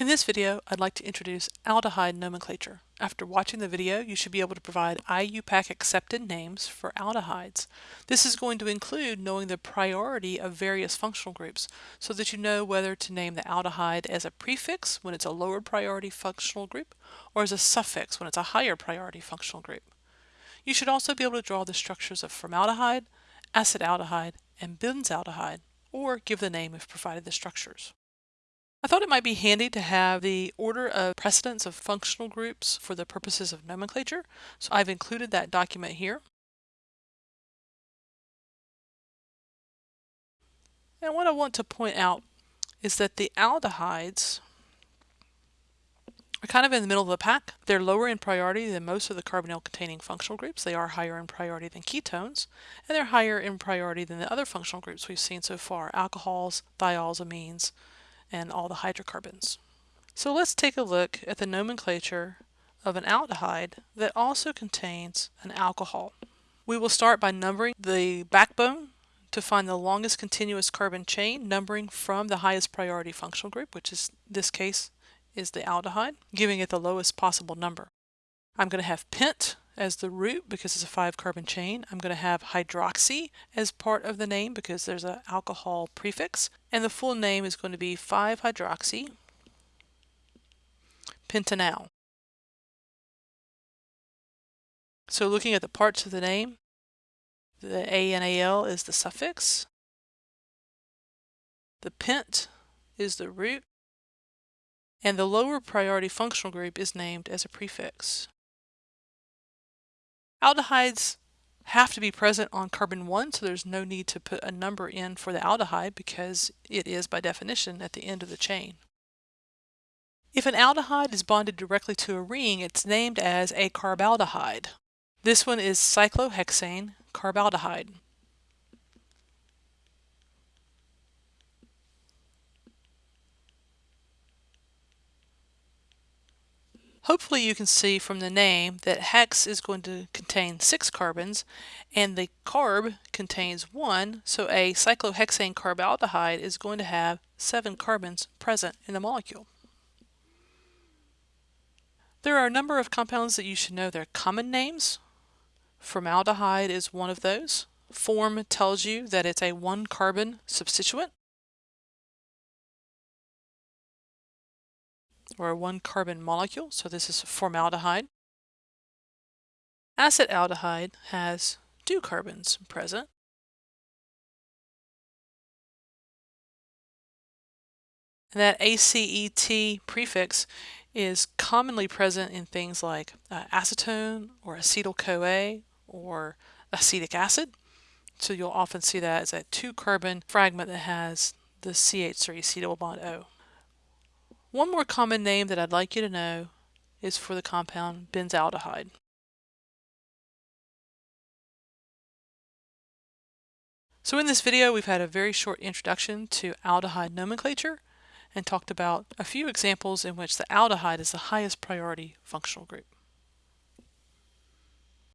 In this video, I'd like to introduce aldehyde nomenclature. After watching the video, you should be able to provide IUPAC accepted names for aldehydes. This is going to include knowing the priority of various functional groups so that you know whether to name the aldehyde as a prefix when it's a lower priority functional group or as a suffix when it's a higher priority functional group. You should also be able to draw the structures of formaldehyde, acetaldehyde, and benzaldehyde, or give the name if provided the structures. I thought it might be handy to have the order of precedence of functional groups for the purposes of nomenclature, so I've included that document here. And what I want to point out is that the aldehydes are kind of in the middle of the pack. They're lower in priority than most of the carbonyl containing functional groups. They are higher in priority than ketones, and they're higher in priority than the other functional groups we've seen so far, alcohols, thiols, amines, and all the hydrocarbons. So let's take a look at the nomenclature of an aldehyde that also contains an alcohol. We will start by numbering the backbone to find the longest continuous carbon chain, numbering from the highest priority functional group, which is this case is the aldehyde, giving it the lowest possible number. I'm going to have pent as the root because it's a five carbon chain. I'm going to have hydroxy as part of the name because there's an alcohol prefix. And the full name is going to be 5-hydroxy pentanal. So looking at the parts of the name, the A-N-A-L is the suffix. The pent is the root. And the lower priority functional group is named as a prefix. Aldehydes have to be present on carbon 1, so there's no need to put a number in for the aldehyde because it is by definition at the end of the chain. If an aldehyde is bonded directly to a ring, it's named as a carbaldehyde. This one is cyclohexane carbaldehyde. Hopefully you can see from the name that hex is going to contain six carbons and the carb contains one, so a cyclohexane carbaldehyde is going to have seven carbons present in the molecule. There are a number of compounds that you should know their common names. Formaldehyde is one of those. Form tells you that it's a one carbon substituent. Or a one carbon molecule, so this is formaldehyde. Acetaldehyde has two carbons present. And that ACET prefix is commonly present in things like uh, acetone or acetyl-CoA or acetic acid. So you'll often see that as a two carbon fragment that has the CH3 C double bond O. One more common name that I'd like you to know is for the compound benzaldehyde. So in this video we've had a very short introduction to aldehyde nomenclature and talked about a few examples in which the aldehyde is the highest priority functional group.